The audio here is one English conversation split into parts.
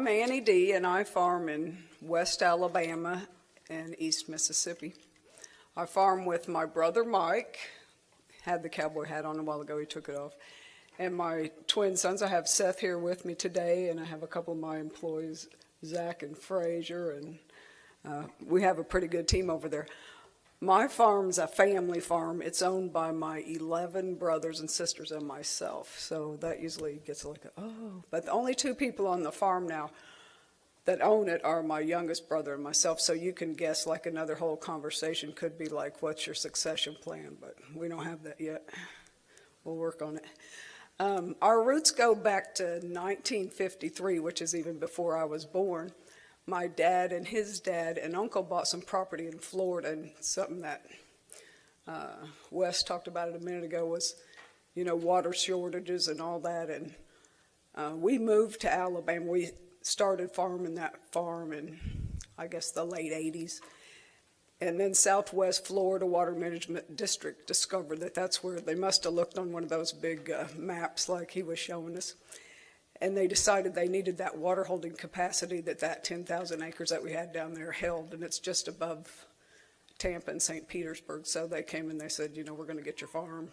I'm Annie Dee, and I farm in West Alabama and East Mississippi. I farm with my brother Mike, had the cowboy hat on a while ago, he took it off, and my twin sons. I have Seth here with me today, and I have a couple of my employees, Zach and Frazier, and uh, we have a pretty good team over there. My farm's a family farm. It's owned by my 11 brothers and sisters and myself. So that usually gets like, oh. But the only two people on the farm now that own it are my youngest brother and myself. So you can guess like another whole conversation could be like, what's your succession plan? But we don't have that yet. We'll work on it. Um, our roots go back to 1953, which is even before I was born my dad and his dad and uncle bought some property in Florida and something that uh, Wes talked about it a minute ago was, you know, water shortages and all that. And uh, we moved to Alabama. We started farming that farm in, I guess, the late 80s. And then Southwest Florida Water Management District discovered that that's where they must have looked on one of those big uh, maps like he was showing us and they decided they needed that water holding capacity that that 10,000 acres that we had down there held, and it's just above Tampa and St. Petersburg. So they came and they said, you know, we're going to get your farm.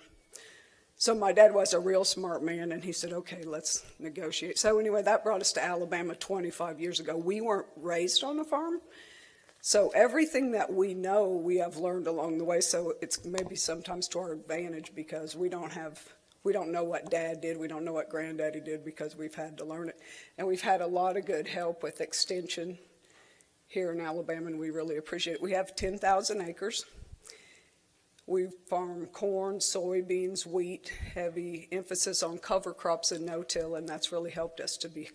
So my dad was a real smart man, and he said, okay, let's negotiate. So anyway, that brought us to Alabama 25 years ago. We weren't raised on a farm, so everything that we know, we have learned along the way. So it's maybe sometimes to our advantage because we don't have we don't know what dad did, we don't know what granddaddy did because we've had to learn it. And we've had a lot of good help with extension here in Alabama, and we really appreciate it. We have 10,000 acres. We farm corn, soybeans, wheat, heavy emphasis on cover crops and no-till, and that's really helped us to be,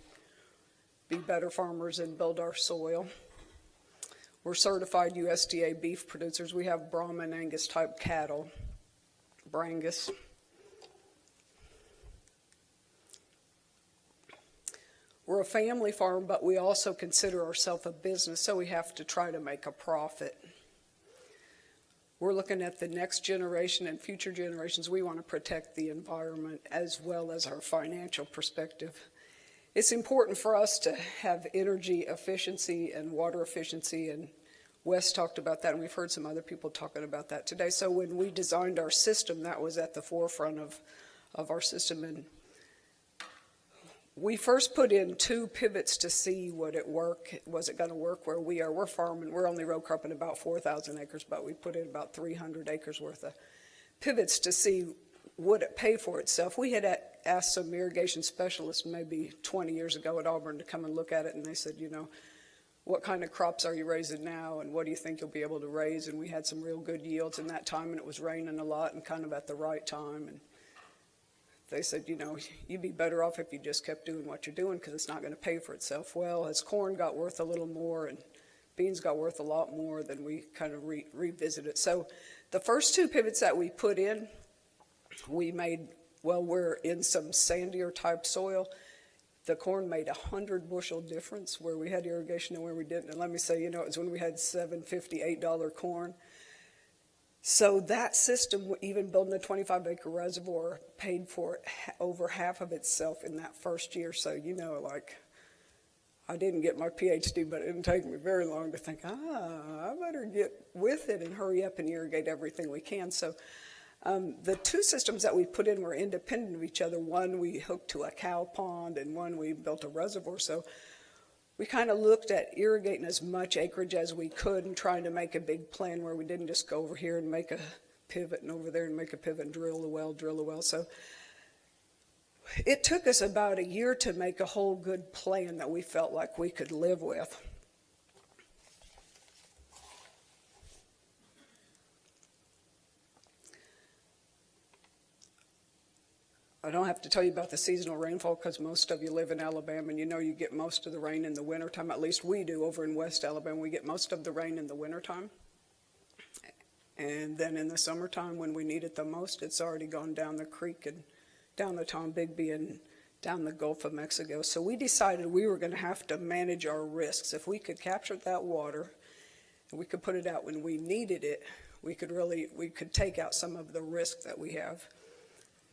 be better farmers and build our soil. We're certified USDA beef producers. We have Brahman Angus type cattle, Brangus. We're a family farm, but we also consider ourselves a business, so we have to try to make a profit. We're looking at the next generation and future generations. We want to protect the environment as well as our financial perspective. It's important for us to have energy efficiency and water efficiency, and Wes talked about that, and we've heard some other people talking about that today. So when we designed our system, that was at the forefront of, of our system. And we first put in two pivots to see would it work, was it going to work where we are. We're farming, we're only row cropping about 4,000 acres, but we put in about 300 acres worth of pivots to see would it pay for itself. We had asked some irrigation specialists maybe 20 years ago at Auburn to come and look at it, and they said, you know, what kind of crops are you raising now, and what do you think you'll be able to raise? And we had some real good yields in that time, and it was raining a lot and kind of at the right time. And they said, you know, you'd be better off if you just kept doing what you're doing because it's not going to pay for itself. Well, as corn got worth a little more and beans got worth a lot more, then we kind of re revisited. So the first two pivots that we put in, we made, well, we're in some sandier type soil. The corn made a hundred bushel difference where we had irrigation and where we didn't. And let me say, you know, it was when we had seven fifty, eight dollar corn so that system, even building a 25 acre reservoir, paid for over half of itself in that first year. So, you know, like, I didn't get my PhD, but it didn't take me very long to think, ah, I better get with it and hurry up and irrigate everything we can. So um, the two systems that we put in were independent of each other. One we hooked to a cow pond and one we built a reservoir. So we kind of looked at irrigating as much acreage as we could and trying to make a big plan where we didn't just go over here and make a pivot and over there and make a pivot and drill a well, drill a well. So it took us about a year to make a whole good plan that we felt like we could live with. I don't have to tell you about the seasonal rainfall because most of you live in Alabama and you know you get most of the rain in the wintertime. At least we do over in West Alabama. We get most of the rain in the wintertime. And then in the summertime when we need it the most, it's already gone down the creek and down the Tombigbee and down the Gulf of Mexico. So we decided we were going to have to manage our risks. If we could capture that water and we could put it out when we needed it, we could really, we could take out some of the risk that we have.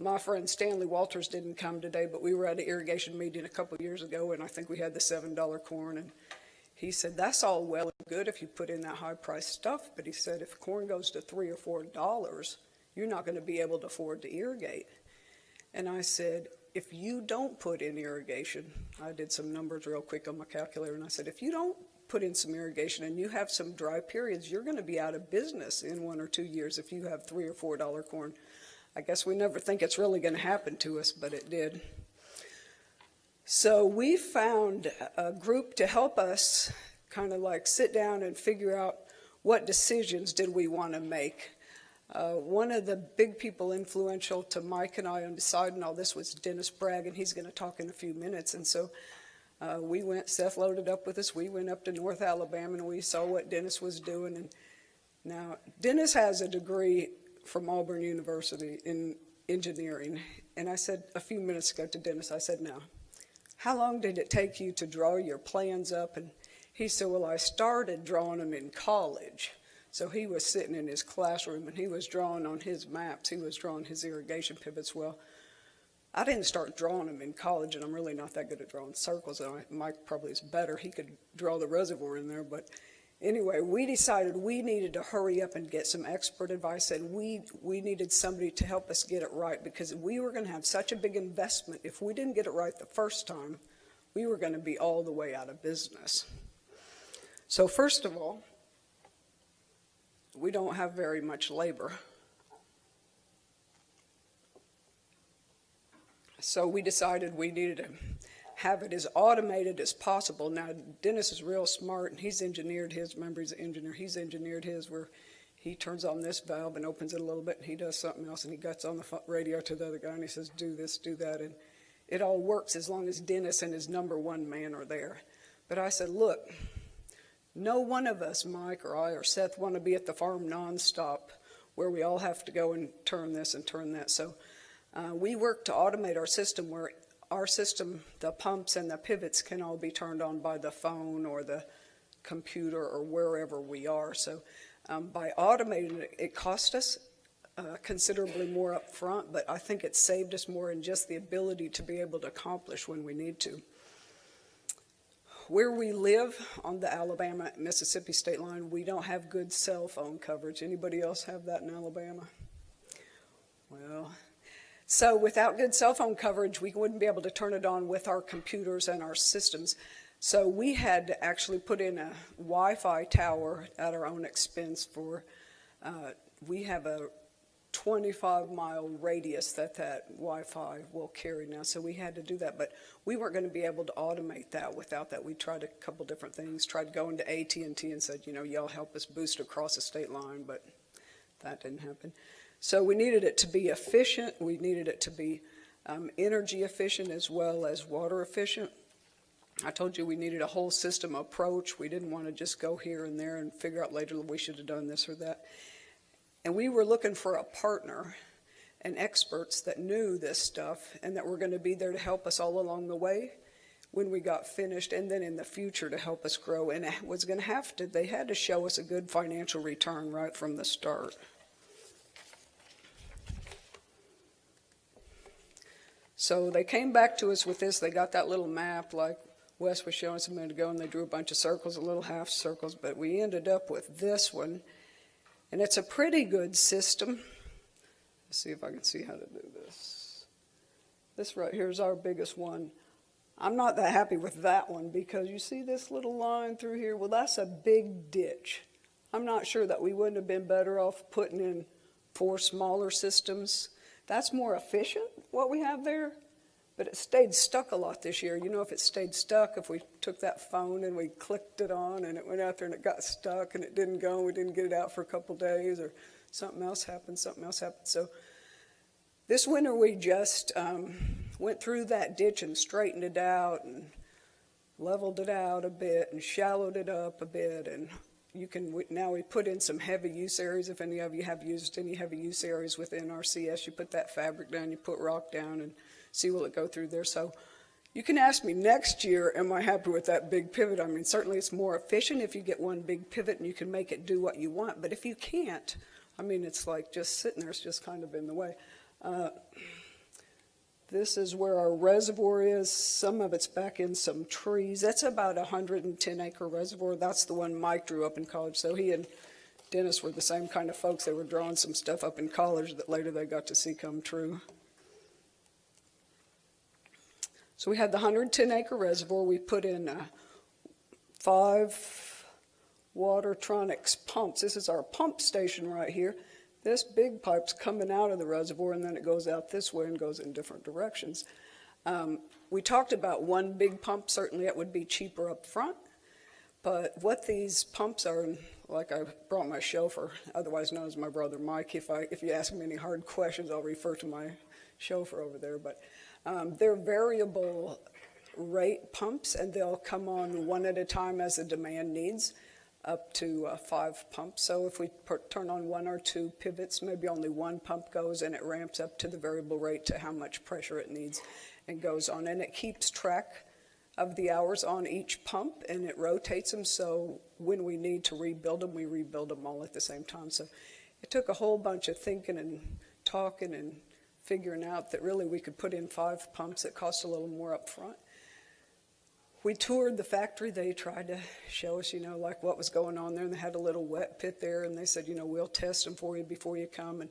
My friend Stanley Walters didn't come today, but we were at an irrigation meeting a couple years ago, and I think we had the $7 corn, and he said, that's all well and good if you put in that high-priced stuff, but he said, if corn goes to 3 or $4, you're not going to be able to afford to irrigate. And I said, if you don't put in irrigation, I did some numbers real quick on my calculator, and I said, if you don't put in some irrigation and you have some dry periods, you're going to be out of business in one or two years if you have 3 or $4 corn. I guess we never think it's really going to happen to us, but it did. So we found a group to help us kind of like sit down and figure out what decisions did we want to make. Uh, one of the big people influential to Mike and I on deciding all this was Dennis Bragg, and he's going to talk in a few minutes. And so uh, we went, Seth loaded up with us. We went up to North Alabama and we saw what Dennis was doing. And now Dennis has a degree from Auburn University in engineering. And I said a few minutes ago to Dennis, I said, now, how long did it take you to draw your plans up? And he said, well, I started drawing them in college. So he was sitting in his classroom and he was drawing on his maps. He was drawing his irrigation pivots. Well, I didn't start drawing them in college, and I'm really not that good at drawing circles. And Mike probably is better. He could draw the reservoir in there, but anyway, we decided we needed to hurry up and get some expert advice, and we, we needed somebody to help us get it right because we were going to have such a big investment. If we didn't get it right the first time, we were going to be all the way out of business. So first of all, we don't have very much labor. So we decided we needed to have it as automated as possible. Now, Dennis is real smart, and he's engineered his. Remember, he's an engineer. He's engineered his where he turns on this valve and opens it a little bit, and he does something else, and he gets on the radio to the other guy, and he says, do this, do that, and it all works as long as Dennis and his number one man are there. But I said, look, no one of us, Mike or I or Seth, want to be at the farm nonstop where we all have to go and turn this and turn that. So uh, we work to automate our system where our system, the pumps and the pivots can all be turned on by the phone or the computer or wherever we are. So um, by automating it, it cost us uh, considerably more up front, but I think it saved us more in just the ability to be able to accomplish when we need to. Where we live on the Alabama-Mississippi state line, we don't have good cell phone coverage. Anybody else have that in Alabama? Well, so without good cell phone coverage, we wouldn't be able to turn it on with our computers and our systems. So we had to actually put in a Wi-Fi tower at our own expense for, uh, we have a 25 mile radius that that Wi-Fi will carry now. So we had to do that, but we weren't going to be able to automate that without that. We tried a couple different things, tried going to AT&T and said, you know, y'all help us boost across the state line, but that didn't happen. So we needed it to be efficient. We needed it to be um, energy efficient as well as water efficient. I told you we needed a whole system approach. We didn't want to just go here and there and figure out later that we should have done this or that. And we were looking for a partner and experts that knew this stuff and that were going to be there to help us all along the way when we got finished and then in the future to help us grow. And it was going to have to, they had to show us a good financial return right from the start. So they came back to us with this. They got that little map like Wes was showing us a minute ago, and they drew a bunch of circles, a little half circles, but we ended up with this one. And it's a pretty good system. Let's see if I can see how to do this. This right here is our biggest one. I'm not that happy with that one because you see this little line through here? Well, that's a big ditch. I'm not sure that we wouldn't have been better off putting in four smaller systems that's more efficient, what we have there, but it stayed stuck a lot this year. You know, if it stayed stuck, if we took that phone and we clicked it on and it went out there and it got stuck and it didn't go and we didn't get it out for a couple days or something else happened, something else happened. So this winter we just um, went through that ditch and straightened it out and leveled it out a bit and shallowed it up a bit and you can, now we put in some heavy use areas. If any of you have used any heavy use areas with NRCS, you put that fabric down, you put rock down and see will it go through there. So you can ask me next year, am I happy with that big pivot? I mean, certainly it's more efficient if you get one big pivot and you can make it do what you want. But if you can't, I mean, it's like just sitting there, it's just kind of in the way. Uh, This is where our reservoir is. Some of it's back in some trees. That's about a 110 acre reservoir. That's the one Mike drew up in college. So he and Dennis were the same kind of folks. They were drawing some stuff up in college that later they got to see come true. So we had the 110 acre reservoir. We put in uh, five Watertronics pumps. This is our pump station right here. This big pipe's coming out of the reservoir and then it goes out this way and goes in different directions. Um, we talked about one big pump. Certainly it would be cheaper up front. But what these pumps are, like I brought my chauffeur, otherwise known as my brother Mike. If, I, if you ask me any hard questions, I'll refer to my chauffeur over there. But um, they're variable rate pumps, and they'll come on one at a time as the demand needs up to uh, five pumps. So if we turn on one or two pivots, maybe only one pump goes and it ramps up to the variable rate to how much pressure it needs and goes on. And it keeps track of the hours on each pump and it rotates them so when we need to rebuild them, we rebuild them all at the same time. So it took a whole bunch of thinking and talking and figuring out that really we could put in five pumps that cost a little more up front we toured the factory. They tried to show us, you know, like what was going on there. And they had a little wet pit there. And they said, you know, we'll test them for you before you come. And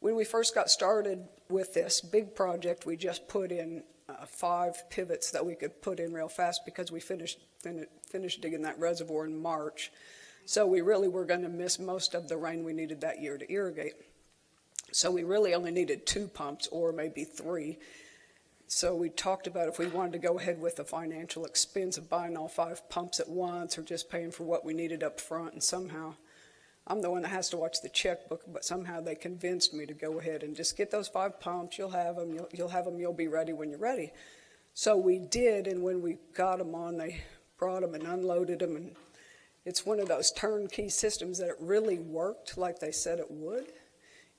when we first got started with this big project, we just put in uh, five pivots that we could put in real fast because we finished, fin finished digging that reservoir in March. So we really were going to miss most of the rain we needed that year to irrigate. So we really only needed two pumps or maybe three. So we talked about if we wanted to go ahead with the financial expense of buying all five pumps at once or just paying for what we needed up front. And somehow, I'm the one that has to watch the checkbook, but somehow they convinced me to go ahead and just get those five pumps. You'll have them. You'll, you'll have them. You'll be ready when you're ready. So we did, and when we got them on, they brought them and unloaded them. And it's one of those turnkey systems that it really worked like they said it would.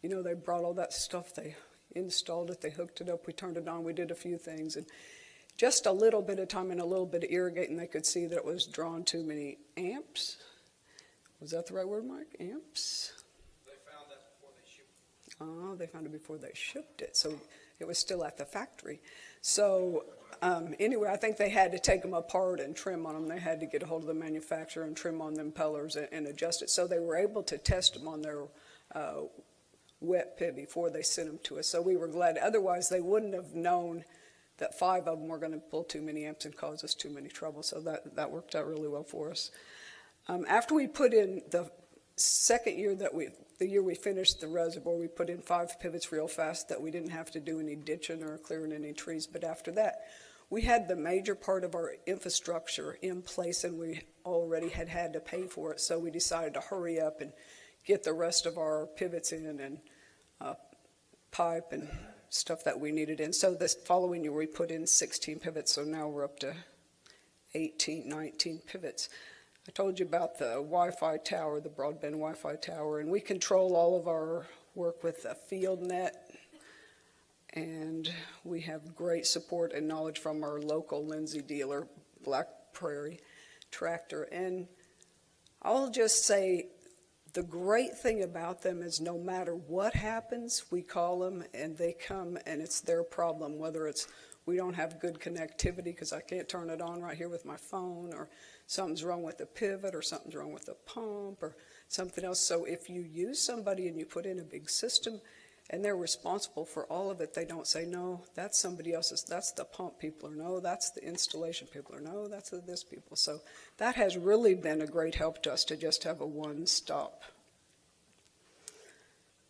You know, they brought all that stuff. They installed it, they hooked it up, we turned it on, we did a few things. And just a little bit of time and a little bit of irrigating, they could see that it was drawing too many amps. Was that the right word, Mike? Amps? They found that before they shipped it. Oh, they found it before they shipped it. So it was still at the factory. So um, anyway, I think they had to take them apart and trim on them. They had to get a hold of the manufacturer and trim on the pillars and, and adjust it. So they were able to test them on their uh, wet pit before they sent them to us. So we were glad. Otherwise, they wouldn't have known that five of them were going to pull too many amps and cause us too many trouble. So that, that worked out really well for us. Um, after we put in the second year that we, the year we finished the reservoir, we put in five pivots real fast that we didn't have to do any ditching or clearing any trees. But after that, we had the major part of our infrastructure in place and we already had had to pay for it. So we decided to hurry up and get the rest of our pivots in and uh, pipe and stuff that we needed in. So this following year we put in 16 pivots, so now we're up to 18, 19 pivots. I told you about the Wi-Fi tower, the broadband Wi-Fi tower, and we control all of our work with the FieldNet, and we have great support and knowledge from our local Lindsay dealer, Black Prairie Tractor. And I'll just say the great thing about them is no matter what happens, we call them and they come and it's their problem, whether it's we don't have good connectivity because I can't turn it on right here with my phone or something's wrong with the pivot or something's wrong with the pump or something else. So if you use somebody and you put in a big system and they're responsible for all of it, they don't say, no, that's somebody else's, that's the pump people, or no, that's the installation people, or no, that's the this people. So that has really been a great help to us to just have a one-stop.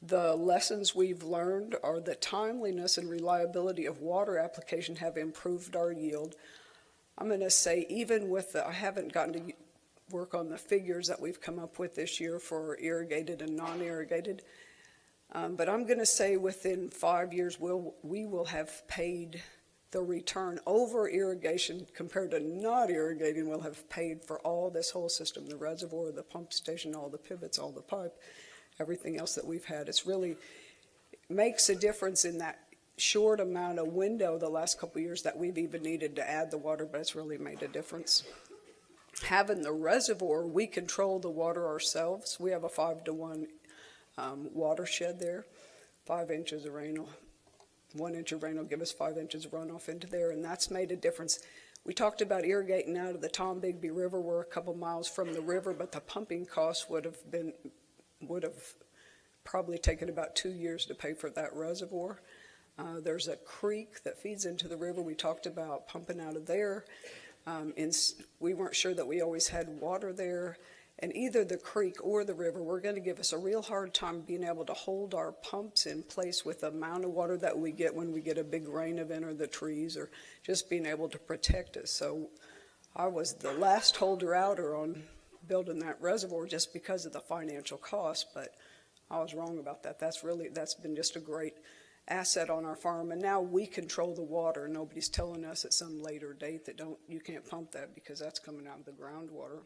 The lessons we've learned are that timeliness and reliability of water application have improved our yield. I'm going to say even with the, I haven't gotten to work on the figures that we've come up with this year for irrigated and non-irrigated, um, but I'm going to say within five years we'll, we will have paid the return over irrigation compared to not irrigating We'll have paid for all this whole system, the reservoir, the pump station, all the pivots, all the pipe, everything else that we've had. It's really makes a difference in that short amount of window the last couple years that we've even needed to add the water, but it's really made a difference. Having the reservoir, we control the water ourselves. We have a five to one um, watershed there. Five inches of rain will one inch of rain will give us five inches of runoff into there, and that's made a difference. We talked about irrigating out of the Tombigbee River. We're a couple miles from the river, but the pumping costs would have been, would have probably taken about two years to pay for that reservoir. Uh, There's a creek that feeds into the river. We talked about pumping out of there. Um, we weren't sure that we always had water there. And either the creek or the river were going to give us a real hard time being able to hold our pumps in place with the amount of water that we get when we get a big rain event or the trees or just being able to protect us. So I was the last holder outer on building that reservoir just because of the financial cost, but I was wrong about that. That's really, that's been just a great asset on our farm, and now we control the water. Nobody's telling us at some later date that don't, you can't pump that because that's coming out of the groundwater.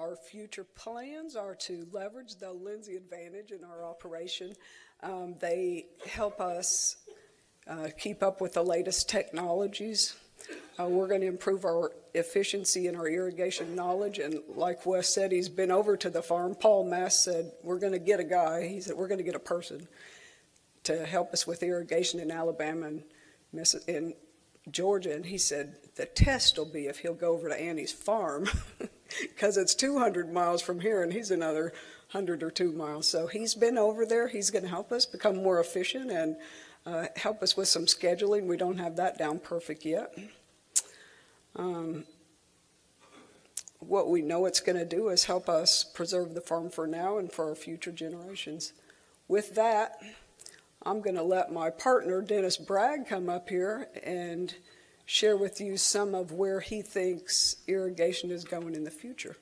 Our future plans are to leverage the Lindsay Advantage in our operation. Um, They help us uh, keep up with the latest technologies. Uh, We're going to improve our efficiency and our irrigation knowledge, and like Wes said, he's been over to the farm. Paul Mass said, "We're going to get a guy," he said, "We're going to get a person to help us with irrigation in Alabama and in Georgia." And he said, "The test will be if he'll go over to Annie's farm, because it's 200 miles from here, and he's another 100 or two miles." So he's been over there. He's going to help us become more efficient and uh, help us with some scheduling. We don't have that down perfect yet. Um, What we know it's going to do is help us preserve the farm for now and for our future generations. With that, I'm going to let my partner Dennis Bragg come up here and share with you some of where he thinks irrigation is going in the future.